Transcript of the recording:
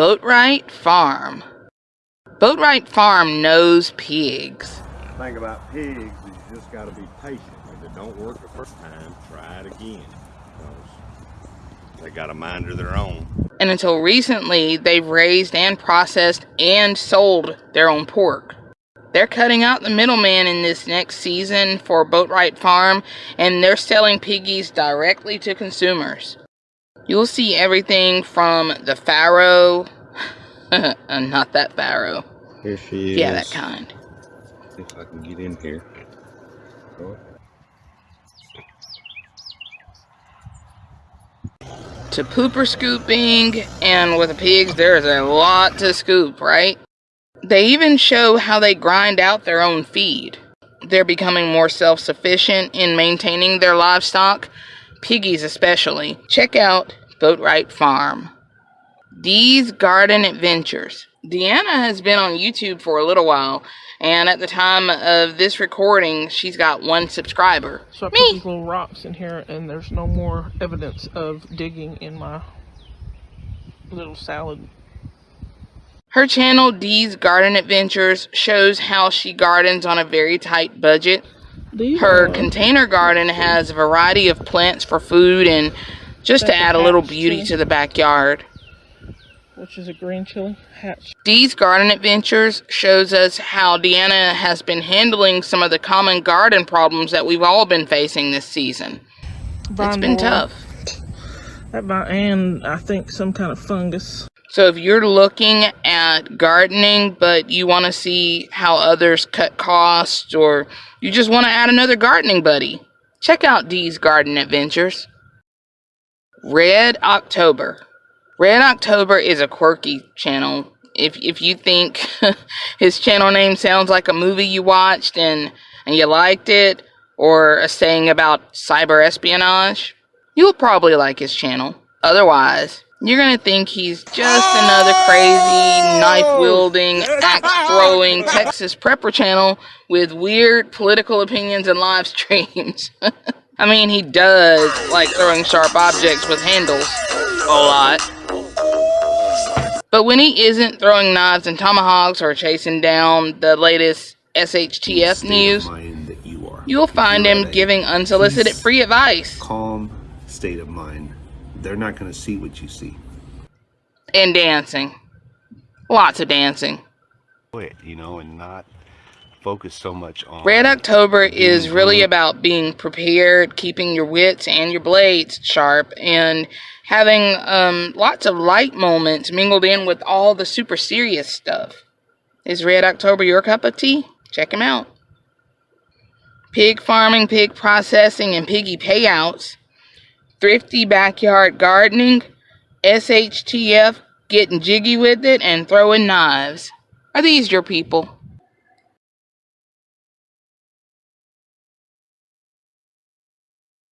Boatwright Farm. Boatwright Farm knows pigs. The thing about pigs is you just got to be patient. If it don't work the first time, try it again. They got a mind of their own. And until recently, they've raised and processed and sold their own pork. They're cutting out the middleman in this next season for Boatwright Farm, and they're selling piggies directly to consumers. You'll see everything from the farrow, not that barrow. Here she is. Yeah, that kind. See if I can get in here. Oh. To pooper scooping, and with the pigs, there's a lot to scoop, right? They even show how they grind out their own feed. They're becoming more self sufficient in maintaining their livestock, piggies especially. Check out Boatwright Farm. Dee's Garden Adventures. Deanna has been on YouTube for a little while, and at the time of this recording, she's got one subscriber. So I put Me. these little rocks in here, and there's no more evidence of digging in my little salad. Her channel, Dee's Garden Adventures, shows how she gardens on a very tight budget. These Her are- container garden has a variety of plants for food and just to add a little beauty to the backyard. Which is a green chili hatch. Dee's Garden Adventures shows us how Deanna has been handling some of the common garden problems that we've all been facing this season. It's been tough. That vine, and I think some kind of fungus. So if you're looking at gardening, but you want to see how others cut costs, or you just want to add another gardening buddy, check out Dee's Garden Adventures. Red October. Red October is a quirky channel. If if you think his channel name sounds like a movie you watched and and you liked it, or a saying about cyber espionage, you'll probably like his channel. Otherwise, you're gonna think he's just another crazy knife wielding, oh! axe throwing Texas prepper channel with weird political opinions and live streams. I mean, he does like throwing sharp objects with handles a lot. But when he isn't throwing knives and tomahawks or chasing down the latest SHTF news, you you'll find You're him giving unsolicited peace, free advice Calm state of mind. They're not going to see what you see. and dancing. Lots of dancing. Quit, you know, and not focus so much on. Red October is really about being prepared, keeping your wits and your blades sharp, and having um, lots of light moments mingled in with all the super serious stuff. Is Red October your cup of tea? Check him out. Pig farming, pig processing, and piggy payouts. Thrifty backyard gardening. SHTF getting jiggy with it and throwing knives. Are these your people?